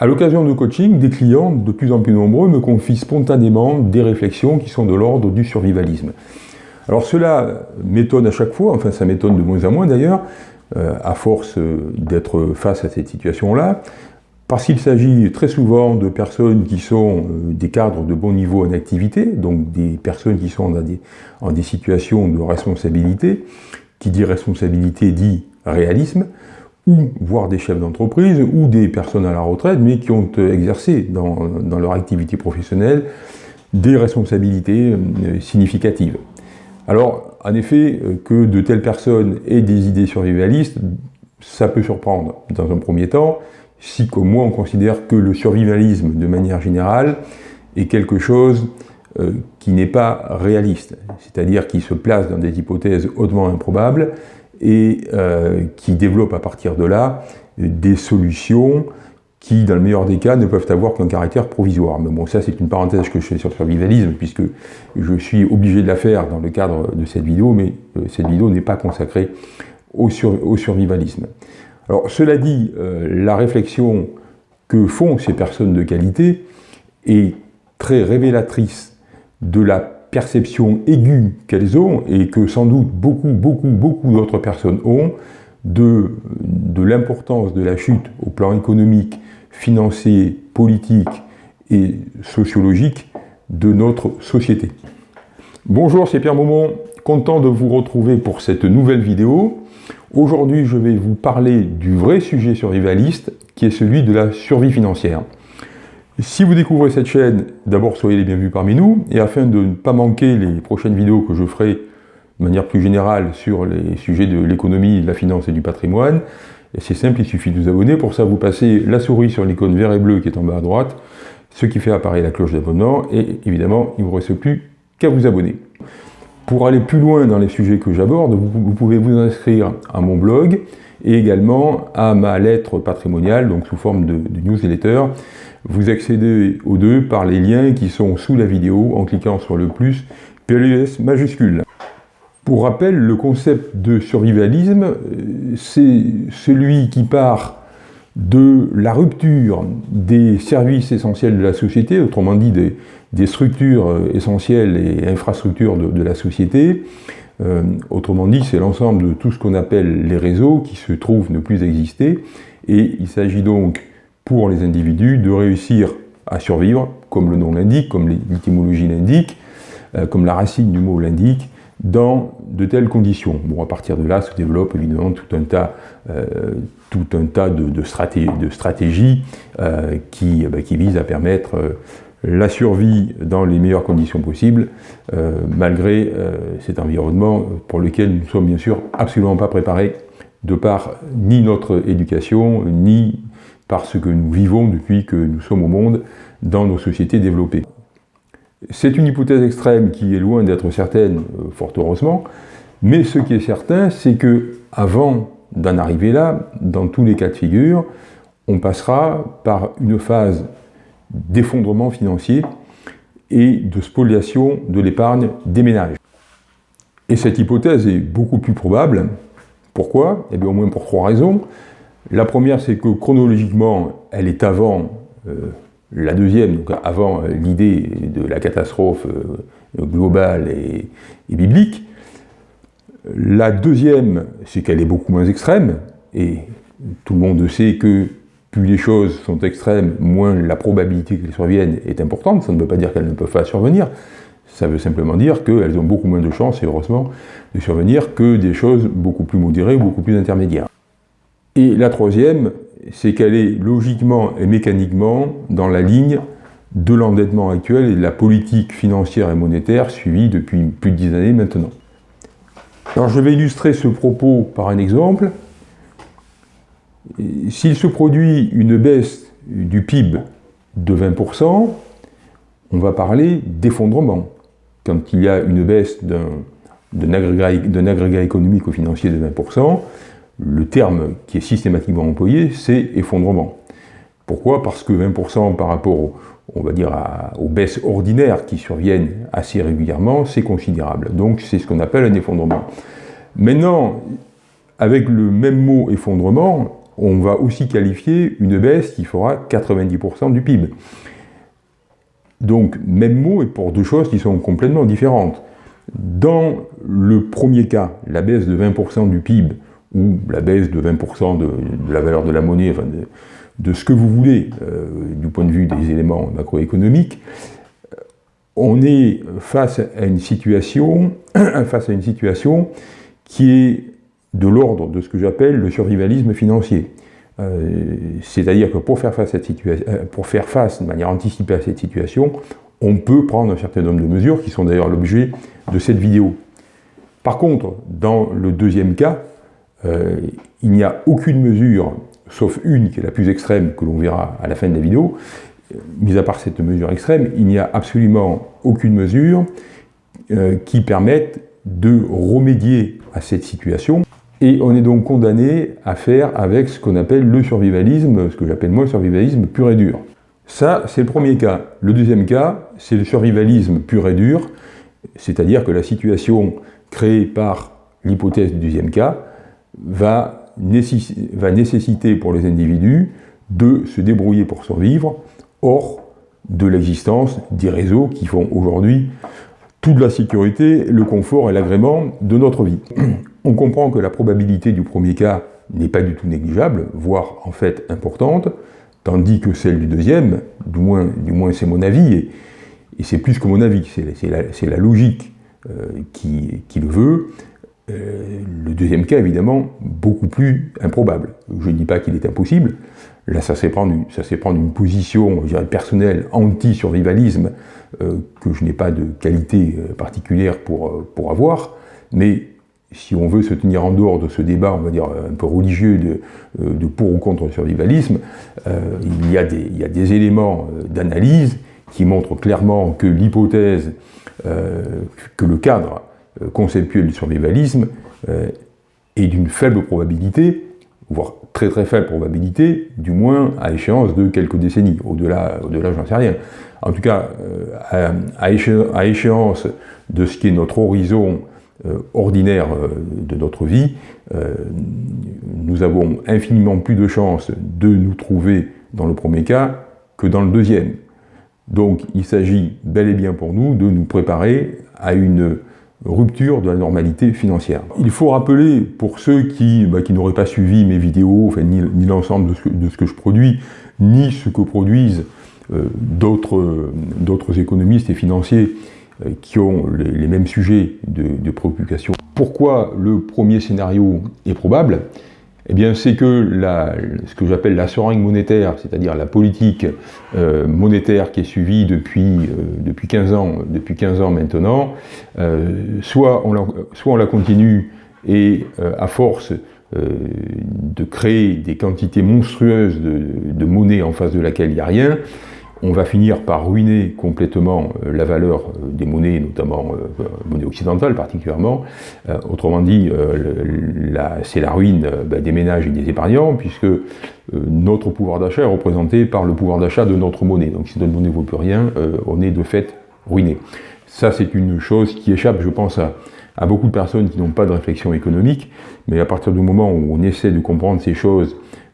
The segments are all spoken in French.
À l'occasion de coaching, des clients de plus en plus nombreux me confient spontanément des réflexions qui sont de l'ordre du survivalisme. Alors cela m'étonne à chaque fois, enfin ça m'étonne de moins en moins d'ailleurs, euh, à force d'être face à cette situation-là, parce qu'il s'agit très souvent de personnes qui sont euh, des cadres de bon niveau en activité, donc des personnes qui sont dans en des situations de responsabilité, qui dit responsabilité dit réalisme, ou voire des chefs d'entreprise, ou des personnes à la retraite, mais qui ont euh, exercé dans, leur activité professionnelle des responsabilités euh, significatives. Alors, en effet, que de telles personnes aient des idées survivalistes, ça peut surprendre dans un premier temps, si comme moi on considère que le survivalisme de manière générale est quelque chose euh, qui n'est pas réaliste, c'est-à-dire qui se place dans des hypothèses hautement improbables et euh, qui développe à partir de là des solutions qui, dans le meilleur des cas, ne peuvent avoir qu'un caractère provisoire. Mais bon, ça c'est une parenthèse que je fais sur le survivalisme, puisque je suis obligé de la faire dans le cadre de cette vidéo, mais euh, cette vidéo n'est pas consacrée au, au survivalisme. Alors, cela dit, euh, la réflexion que font ces personnes de qualité est très révélatrice de la perception aiguë qu'elles ont, et que sans doute beaucoup, beaucoup, beaucoup d'autres personnes ont, de, l'importance de la chute au plan économique, financier, politique et sociologique de notre société. Bonjour, c'est Pierre Maumont, content de vous retrouver pour cette nouvelle vidéo. Aujourd'hui, je vais vous parler du vrai sujet survivaliste, qui est celui de la survie financière. Si vous découvrez cette chaîne, d'abord soyez les bienvenus parmi nous, et afin de ne pas manquer les prochaines vidéos que je ferai de manière plus générale sur les sujets de l'économie, de la finance et du patrimoine, c'est simple, il suffit de vous abonner. Pour ça, vous passez la souris sur l'icône vert et bleu qui est en bas à droite, ce qui fait apparaître la cloche d'abonnement, et évidemment, il ne vous reste plus qu'à vous abonner. Pour aller plus loin dans les sujets que j'aborde, vous, pouvez vous inscrire à mon blog et également à ma lettre patrimoniale, donc sous forme de, newsletter. Vous accédez aux deux par les liens qui sont sous la vidéo en cliquant sur le plus PLUS majuscule. Pour rappel, le concept de survivalisme, euh, c'est celui qui part de la rupture des services essentiels de la société, autrement dit des, des structures euh, essentielles et infrastructures de, la société. Euh, autrement dit, c'est l'ensemble de tout ce qu'on appelle les réseaux qui se trouvent ne plus exister. Et il s'agit donc pour les individus de réussir à survivre, comme le nom l'indique, comme l'étymologie l'indique, euh, comme la racine du mot l'indique, dans de telles conditions. Bon, à partir de là se développe évidemment tout un tas, tout un tas de, de, stratégies qui, bah, qui, visent à permettre la survie dans les meilleures conditions possibles, euh, malgré euh, cet environnement pour lequel nous ne sommes bien sûr absolument pas préparés, de par ni notre éducation, ni par ce que nous vivons depuis que nous sommes au monde dans nos sociétés développées. C'est une hypothèse extrême qui est loin d'être certaine, euh, fort heureusement, mais ce qui est certain, c'est que avant d'en arriver là, dans tous les cas de figure, on passera par une phase d'effondrement financier et de spoliation de l'épargne des ménages. Et cette hypothèse est beaucoup plus probable. Pourquoi? Eh bien au moins pour trois raisons. La première, c'est que chronologiquement, elle est avant euh, la deuxième, donc avant euh, l'idée de la catastrophe euh, globale et, et, biblique. La deuxième, c'est qu'elle est beaucoup moins extrême, et tout le monde sait que plus les choses sont extrêmes, moins la probabilité qu'elles surviennent est importante. Ça ne veut pas dire qu'elles ne peuvent pas survenir. Ça veut simplement dire qu'elles ont beaucoup moins de chances, et heureusement, de survenir que des choses beaucoup plus modérées ou beaucoup plus intermédiaires. Et la troisième, c'est qu'elle est logiquement et mécaniquement dans la ligne de l'endettement actuel et de la politique financière et monétaire suivie depuis plus de dix années maintenant. Alors je vais illustrer ce propos par un exemple. S'il se produit une baisse du PIB de 20%, on va parler d'effondrement. Quand il y a une baisse d'un agrégat, économique ou financier de 20%, le terme qui est systématiquement employé, c'est effondrement. Pourquoi? Parce que 20% par rapport, on va dire, aux baisses ordinaires qui surviennent assez régulièrement, c'est considérable. Donc c'est ce qu'on appelle un effondrement. Maintenant, avec le même mot effondrement, on va aussi qualifier une baisse qui fera 90% du PIB. Donc, même mot et pour deux choses qui sont complètement différentes. Dans le premier cas, la baisse de 20% du PIB, ou la baisse de 20% de, la valeur de la monnaie, enfin de, ce que vous voulez, euh, du point de vue des éléments macroéconomiques, on est face à une situation, face à une situation qui est de l'ordre de ce que j'appelle le survivalisme financier. Euh, c'est-à-dire que pour faire, face à cette euh, pour faire face de manière anticipée à cette situation, on peut prendre un certain nombre de mesures qui sont d'ailleurs l'objet de cette vidéo. Par contre, dans le deuxième cas, euh, il n'y a aucune mesure, sauf une qui est la plus extrême, que l'on verra à la fin de la vidéo, mis à part cette mesure extrême, il n'y a absolument aucune mesure qui permette de remédier à cette situation et on est donc condamné à faire avec ce qu'on appelle le survivalisme, ce que j'appelle moi le survivalisme pur et dur. Ça, c'est le premier cas. Le deuxième cas, c'est le survivalisme pur et dur, c'est-à-dire que la situation créée par l'hypothèse du deuxième cas va, nécessiter pour les individus de se débrouiller pour survivre, hors de l'existence des réseaux qui font aujourd'hui toute la sécurité, le confort et l'agrément de notre vie. On comprend que la probabilité du premier cas n'est pas du tout négligeable, voire en fait importante, tandis que celle du deuxième, du moins, du moins c'est mon avis, et, c'est plus que mon avis, c'est la, logique euh, qui, le veut, euh, le deuxième cas, évidemment, beaucoup plus improbable. Je ne dis pas qu'il est impossible, là ça c'est prendre, une position je dirais, personnelle anti-survivalisme euh, que je n'ai pas de qualité particulière pour, avoir, mais si on veut se tenir en dehors de ce débat, on va dire, un peu religieux de, euh, pour ou contre le survivalisme, euh, il, y a des, éléments euh, d'analyse qui montrent clairement que l'hypothèse, que le cadre conceptuel du survivalisme est d'une faible probabilité, voire très très faible probabilité, du moins à échéance de quelques décennies. Au-delà, au-delà j'en sais rien. En tout cas, à, à échéance de ce qui est notre horizon euh, ordinaire euh, de notre vie, euh, nous avons infiniment plus de chances de nous trouver dans le premier cas que dans le deuxième. Donc il s'agit bel et bien pour nous de nous préparer à une rupture de la normalité financière. Il faut rappeler, pour ceux qui, bah, n'auraient pas suivi mes vidéos, ni, l'ensemble de, ce que je produis, ni ce que produisent d'autres économistes et financiers euh, qui ont les, mêmes sujets de, préoccupation. Pourquoi le premier scénario est probable? Eh bien, c'est que ce que j'appelle la seringue monétaire, c'est-à-dire la politique euh, monétaire qui est suivie depuis, euh, depuis, 15 ans, depuis 15 ans maintenant, soit, on la, soit on la continue et à force de créer des quantités monstrueuses de, de monnaie en face de laquelle il n'y a rien, on va finir par ruiner complètement euh, la valeur euh, des monnaies, notamment euh, monnaie occidentale particulièrement. autrement dit, c'est la ruine bah, des ménages et des épargnants, puisque notre pouvoir d'achat est représenté par le pouvoir d'achat de notre monnaie. Donc si notre monnaie ne vaut plus rien, on est de fait ruiné. Ça, c'est une chose qui échappe, je pense, à, beaucoup de personnes qui n'ont pas de réflexion économique, mais à partir du moment où on essaie de comprendre ces choses euh,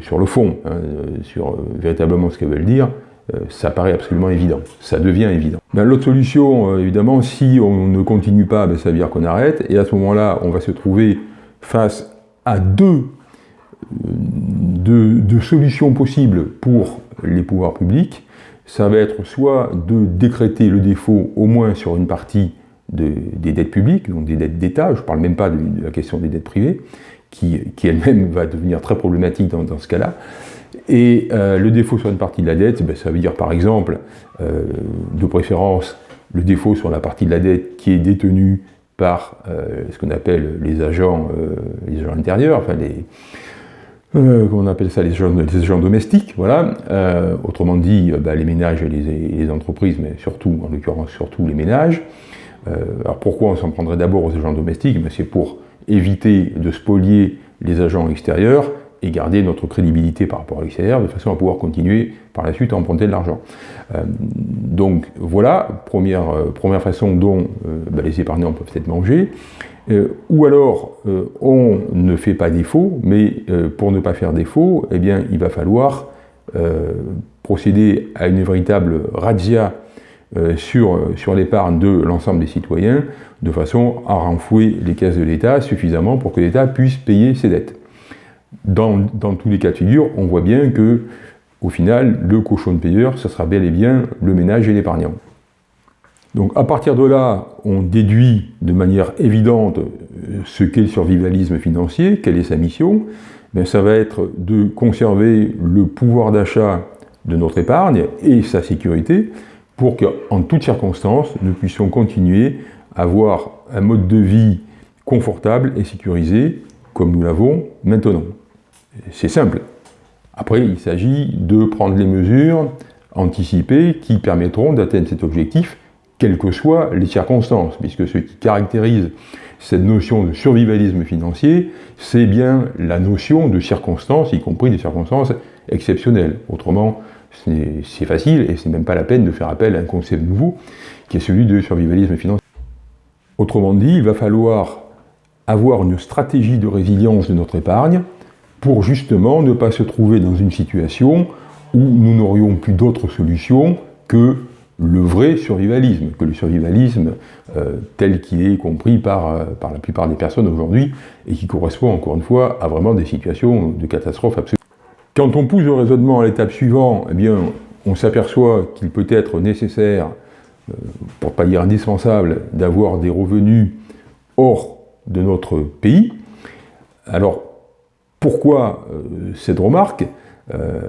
sur le fond, hein, sur euh, véritablement ce qu'elles veulent dire, euh, ça paraît absolument évident, ça devient évident. Ben, L'autre solution, évidemment, si on ne continue pas, ben, ça veut dire qu'on arrête, et à ce moment-là, on va se trouver face à deux, deux, solutions possibles pour les pouvoirs publics. Ça va être soit de décréter le défaut au moins sur une partie des dettes publiques, donc des dettes d'État, je ne parle même pas de la question des dettes privées, qui, elle-même va devenir très problématique dans, ce cas-là. Et euh, le défaut sur une partie de la dette, ben, ça veut dire par exemple, euh, de préférence, le défaut sur la partie de la dette qui est détenue par euh, ce qu'on appelle les agents, les agents intérieurs, enfin les, comment on appelle ça, les agents, domestiques, voilà. autrement dit, ben, les ménages et les, les, entreprises, mais surtout, en l'occurrence, surtout les ménages. alors pourquoi on s'en prendrait d'abord aux agents domestiques? Ben, C'est pour éviter de spolier les agents extérieurs et garder notre crédibilité par rapport à l'extérieur, de façon à pouvoir continuer par la suite à emprunter de l'argent. Euh, donc voilà, première, euh, première façon dont euh, bah, les épargnants peuvent être mangés. ou alors, on ne fait pas défaut, mais pour ne pas faire défaut, eh bien, il va falloir procéder à une véritable razzia sur, sur l'épargne de l'ensemble des citoyens, de façon à renflouer les caisses de l'État suffisamment pour que l'État puisse payer ses dettes. Dans, dans, tous les cas de figure, on voit bien que, au final, le cochon de payeur, ce sera bel et bien le ménage et l'épargnant. Donc à partir de là, on déduit de manière évidente euh, ce qu'est le survivalisme financier, quelle est sa mission. Ben, ça va être de conserver le pouvoir d'achat de notre épargne et sa sécurité pour qu'en toutes circonstances, nous puissions continuer à avoir un mode de vie confortable et sécurisé comme nous l'avons maintenant. C'est simple. Après, il s'agit de prendre les mesures anticipées qui permettront d'atteindre cet objectif, quelles que soient les circonstances, puisque ce qui caractérise cette notion de survivalisme financier, c'est bien la notion de circonstances, y compris des circonstances exceptionnelles. Autrement, c'est facile et c'est même pas la peine de faire appel à un concept nouveau, qui est celui de survivalisme financier. Autrement dit, il va falloir avoir une stratégie de résilience de notre épargne pour justement ne pas se trouver dans une situation où nous n'aurions plus d'autre solution que le vrai survivalisme, que le survivalisme euh, tel qu'il est compris par, euh, par la plupart des personnes aujourd'hui et qui correspond encore une fois à vraiment des situations de catastrophe absolue. Quand on pousse le raisonnement à l'étape suivante, eh bien, on s'aperçoit qu'il peut être nécessaire, euh, pour ne pas dire indispensable, d'avoir des revenus hors de notre pays. Alors, pourquoi euh, cette remarque? Euh,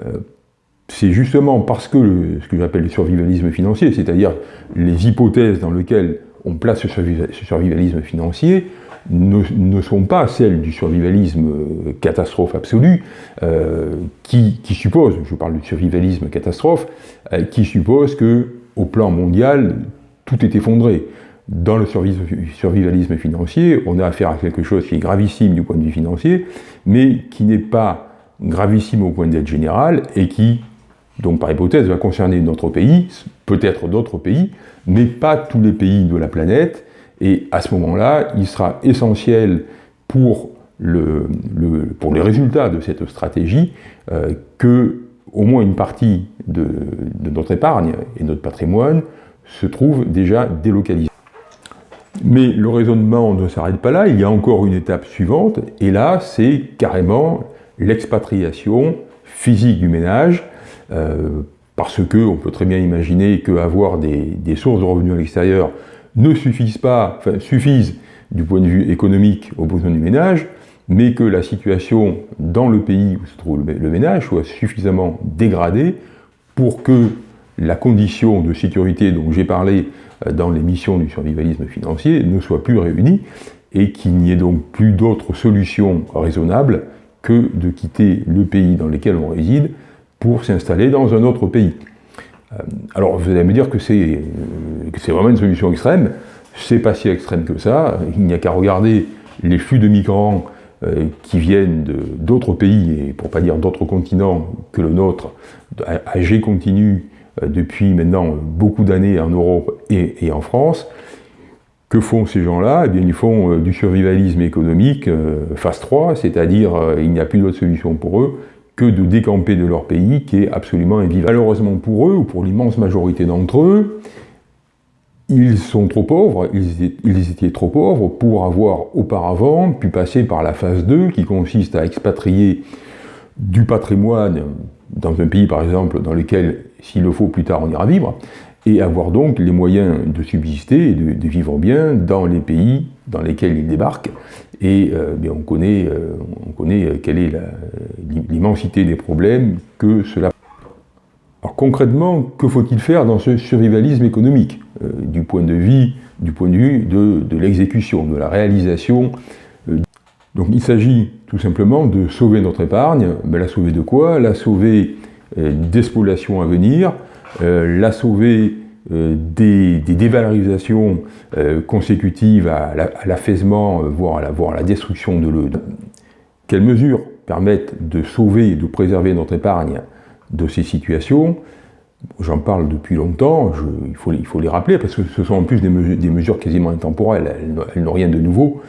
C'est justement parce que ce que j'appelle le survivalisme financier, c'est-à-dire les hypothèses dans lesquelles on place ce, survivalisme financier, ne, sont pas celles du survivalisme euh, catastrophe absolue, qui, suppose, je parle du survivalisme catastrophe, qui suppose que au plan mondial, tout est effondré. Dans le survivalisme financier, on a affaire à quelque chose qui est gravissime du point de vue financier, mais qui n'est pas gravissime au point de vue général, et qui, donc par hypothèse, va concerner notre pays, peut-être d'autres pays, mais pas tous les pays de la planète, et à ce moment-là, il sera essentiel pour, le, pour les résultats de cette stratégie euh, que au moins une partie de, notre épargne et notre patrimoine se trouve déjà délocalisée. Mais le raisonnement ne s'arrête pas là, il y a encore une étape suivante, et là, c'est carrément l'expatriation physique du ménage, euh, parce qu'on peut très bien imaginer qu'avoir des, des sources de revenus à l'extérieur ne suffisent pas, enfin, suffisent du point de vue économique aux besoins du ménage, mais que la situation dans le pays où se trouve le ménage soit suffisamment dégradée pour que la condition de sécurité dont j'ai parlé euh, dans les missions du survivalisme financier ne soit plus réunie et qu'il n'y ait donc plus d'autre solution raisonnable que de quitter le pays dans lequel on réside pour s'installer dans un autre pays. Euh, alors vous allez me dire que c'est euh, vraiment une solution extrême, c'est pas si extrême que ça, il n'y a qu'à regarder les flux de migrants qui viennent d'autres pays, et pour pas dire d'autres continents que le nôtre, âgés continu euh, depuis maintenant beaucoup d'années en Europe et, en France. Que font ces gens-là? Eh bien, ils font euh, du survivalisme économique euh, phase 3, c'est-à-dire il n'y a plus d'autre solution pour eux que de décamper de leur pays qui est absolument invivable. Malheureusement pour eux, ou pour l'immense majorité d'entre eux, ils sont trop pauvres, ils étaient trop pauvres pour avoir auparavant pu passer par la phase 2 qui consiste à expatrier du patrimoine dans un pays par exemple dans lequel s'il le faut plus tard on ira vivre, et avoir donc les moyens de subsister et de, vivre bien dans les pays dans lesquels ils débarquent. Et euh, on connaît, euh, on connaît euh, quelle est l'immensité des problèmes que cela... Alors concrètement, que faut-il faire dans ce survivalisme économique du point de vue, du point de, vue de, de l'exécution, de la réalisation donc il s'agit tout simplement de sauver notre épargne, mais la sauver de quoi? La sauver euh, des spoliations à venir, euh, la sauver euh, des, dévalorisations consécutives à l'affaissement, voire, à la, destruction de l'eau. Quelles mesures permettent de sauver et de préserver notre épargne de ces situations? J'en parle depuis longtemps, il, faut, les rappeler, parce que ce sont en plus des mesures quasiment intemporelles, elles, n'ont rien de nouveau.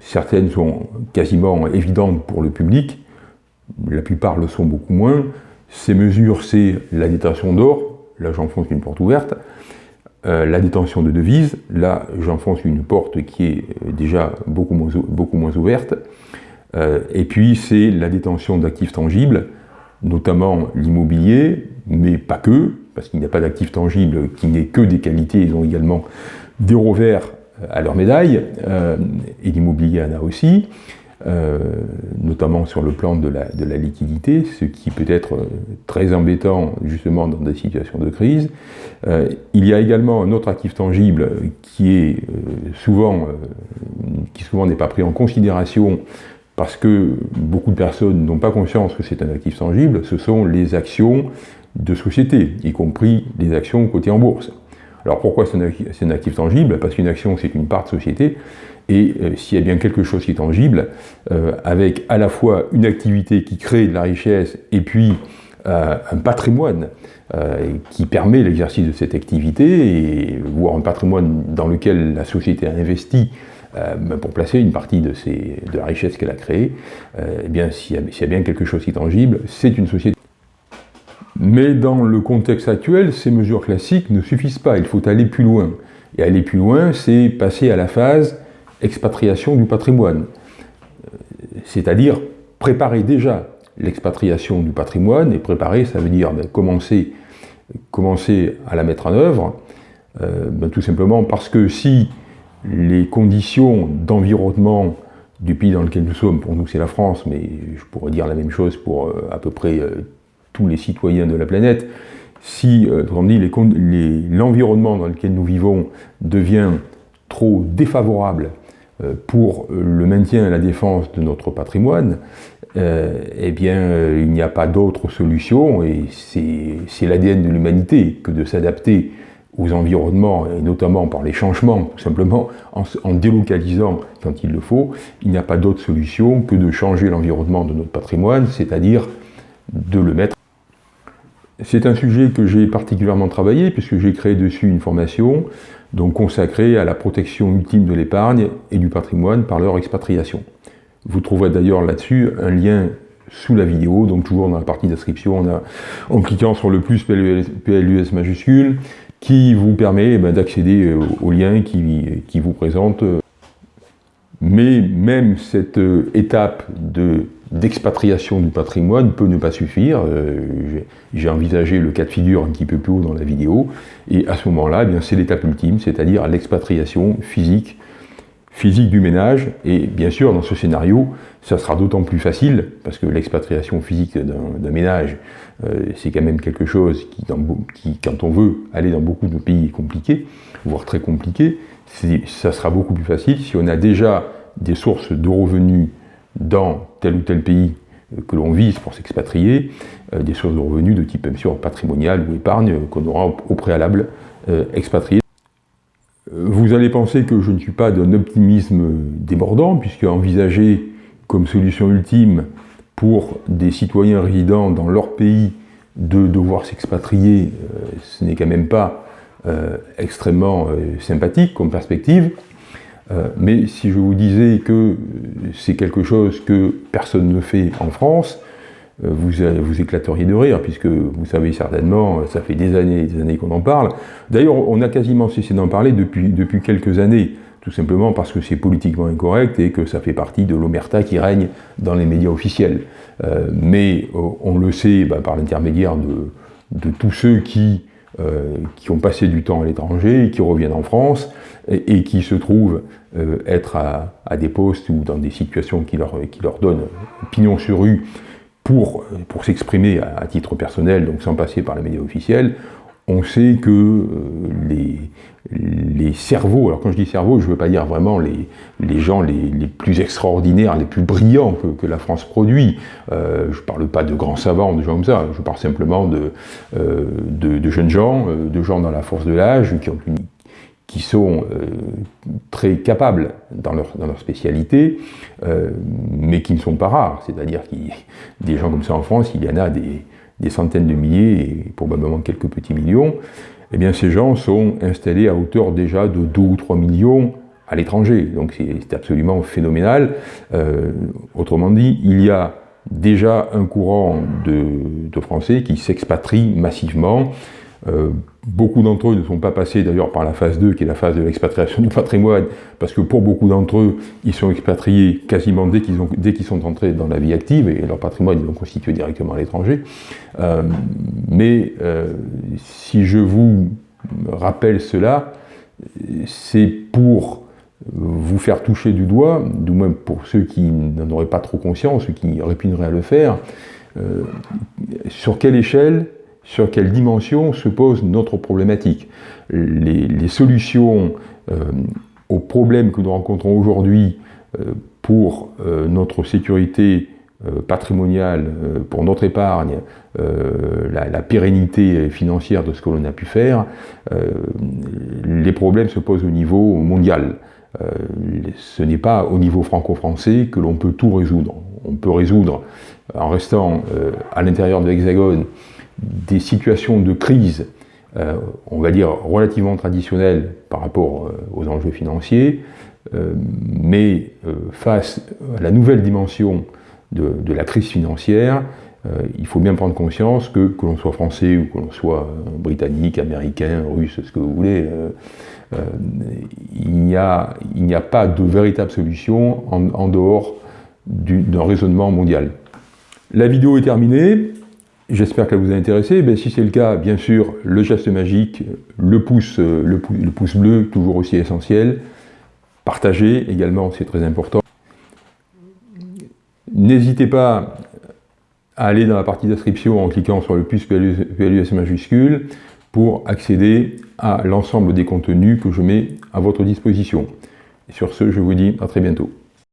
Certaines sont quasiment évidentes pour le public, la plupart le sont beaucoup moins. Ces mesures, c'est la détention d'or, là j'enfonce une porte ouverte, euh, la détention de devises, là j'enfonce une porte qui est euh, déjà beaucoup moins, beaucoup moins ouverte, euh, et puis c'est la détention d'actifs tangibles, notamment l'immobilier, mais pas que, parce qu'il n'y a pas d'actifs tangibles qui n'aient que des qualités, ils ont également des revers à leur médaille, et l'immobilier en a aussi. Euh, notamment sur le plan de la, liquidité, ce qui peut être euh, très embêtant justement dans des situations de crise. Euh, il y a également un autre actif tangible qui est souvent, qui souvent n'est pas pris en considération parce que beaucoup de personnes n'ont pas conscience que c'est un actif tangible, ce sont les actions de société, y compris les actions cotées en bourse. Alors pourquoi c'est un, actif tangible? Parce qu'une action c'est une part de société, et euh, s'il y a bien quelque chose qui est tangible, euh, avec à la fois une activité qui crée de la richesse et puis euh, un patrimoine qui permet l'exercice de cette activité, et, voire un patrimoine dans lequel la société a investi pour placer une partie de, la richesse qu'elle a créée, eh bien s'il y, a bien quelque chose qui est tangible, c'est une société. Mais dans le contexte actuel, ces mesures classiques ne suffisent pas, il faut aller plus loin. Et aller plus loin, c'est passer à la phase expatriation du patrimoine. C'est-à-dire préparer déjà l'expatriation du patrimoine, et préparer, ça veut dire ben, commencer, commencer à la mettre en œuvre, euh, ben, tout simplement parce que si les conditions d'environnement du pays dans lequel nous sommes, pour nous c'est la France, mais je pourrais dire la même chose pour euh, à peu près euh, tous les citoyens de la planète, si l'environnement dans lequel nous vivons devient trop défavorable euh, pour le maintien et la défense de notre patrimoine, euh, eh bien, euh, il n'y a pas d'autre solution, et c'est l'ADN de l'humanité que de s'adapter aux environnements, et notamment par les changements, tout simplement en, en délocalisant quand il le faut, il n'y a pas d'autre solution que de changer l'environnement de notre patrimoine, c'est-à-dire de le mettre. C'est un sujet que j'ai particulièrement travaillé, puisque j'ai créé dessus une formation donc consacrés à la protection ultime de l'épargne et du patrimoine par leur expatriation. Vous trouverez d'ailleurs là-dessus un lien sous la vidéo, donc toujours dans la partie d'inscription, en cliquant sur le plus PLUS majuscule, qui vous permet eh ben, d'accéder euh, au lien qui, qui vous présente. Mais même cette euh, étape de d'expatriation du patrimoine peut ne pas suffire. Euh, j'ai envisagé le cas de figure un petit peu plus haut dans la vidéo, et à ce moment-là, eh c'est l'étape ultime, c'est-à-dire l'expatriation physique, physique du ménage, et bien sûr, dans ce scénario, ça sera d'autant plus facile, parce que l'expatriation physique d'un ménage, euh, c'est quand même quelque chose qui, qui, quand on veut aller dans beaucoup de pays, est compliqué, voire très compliqué, ça sera beaucoup plus facile si on a déjà des sources de revenus dans tel ou tel pays euh, que l'on vise pour s'expatrier, euh, des sources de revenus de type bien sûr patrimonial ou épargne euh, qu'on aura au préalable expatrié. Vous allez penser que je ne suis pas d'un optimisme débordant, puisque envisager comme solution ultime pour des citoyens résidant dans leur pays de devoir s'expatrier, ce n'est quand même pas extrêmement sympathique comme perspective. Euh, mais si je vous disais que c'est quelque chose que personne ne fait en France, euh, vous vous éclateriez de rire, puisque vous savez certainement, ça fait des années et des années qu'on en parle. D'ailleurs, on a quasiment cessé d'en parler depuis, depuis quelques années, tout simplement parce que c'est politiquement incorrect et que ça fait partie de l'omerta qui règne dans les médias officiels. Euh, mais on le sait bah, par l'intermédiaire de, tous ceux qui, qui ont passé du temps à l'étranger qui reviennent en France, et, qui se trouvent euh, être à, des postes ou dans des situations qui leur, qui leur donnent pignon sur rue pour, pour s'exprimer à, titre personnel, donc sans passer par les médias officiels, on sait que euh, les, les cerveaux, alors quand je dis cerveau, je ne veux pas dire vraiment les, les gens les, les, plus extraordinaires, les plus brillants que, la France produit. Euh, je ne parle pas de grands savants, de gens comme ça, je parle simplement de, de, jeunes gens, de gens dans la force de l'âge, qui ont une qui sont euh, très capables dans leur, dans leur spécialité, euh, mais qui ne sont pas rares. C'est-à-dire qu'il des gens comme ça en France, il y en a des, des centaines de milliers et probablement quelques petits millions, eh bien ces gens sont installés à hauteur déjà de 2 ou 3 millions à l'étranger. Donc c'est absolument phénoménal. Euh, autrement dit, il y a déjà un courant de, Français qui s'expatrient massivement. Beaucoup d'entre eux ne sont pas passés d'ailleurs par la phase 2, qui est la phase de l'expatriation du patrimoine, parce que pour beaucoup d'entre eux, ils sont expatriés quasiment dès qu'ils qu sont entrés dans la vie active, et leur patrimoine, ils l'ont constitué directement à l'étranger. Euh, mais euh, si je vous rappelle cela, c'est pour vous faire toucher du doigt, du moins pour ceux qui n'en auraient pas trop conscience, ceux qui répugneraient à le faire, euh, sur quelle échelle, sur quelle dimension se pose notre problématique. Les, solutions euh, aux problèmes que nous rencontrons aujourd'hui euh, pour notre sécurité patrimoniale, pour notre épargne, la, pérennité financière de ce que l'on a pu faire, les problèmes se posent au niveau mondial. Euh, ce n'est pas au niveau franco-français que l'on peut tout résoudre. On peut résoudre, en restant euh, à l'intérieur de l'Hexagone, des situations de crise, euh, on va dire relativement traditionnelles par rapport aux enjeux financiers, mais face à la nouvelle dimension de, la crise financière, il faut bien prendre conscience que, que l'on soit français ou que l'on soit britannique, américain, russe, ce que vous voulez, euh, il n'y a, pas de véritable solution en, dehors d'un raisonnement mondial. La vidéo est terminée, j'espère qu'elle vous a intéressé. Ben, si c'est le cas, bien sûr, le geste magique, le pouce, le, pouce bleu, toujours aussi essentiel. Partagez également, c'est très important. N'hésitez pas à aller dans la partie d'inscription en cliquant sur le plus PLUS majuscule pour accéder à l'ensemble des contenus que je mets à votre disposition. Sur ce, je vous dis à très bientôt.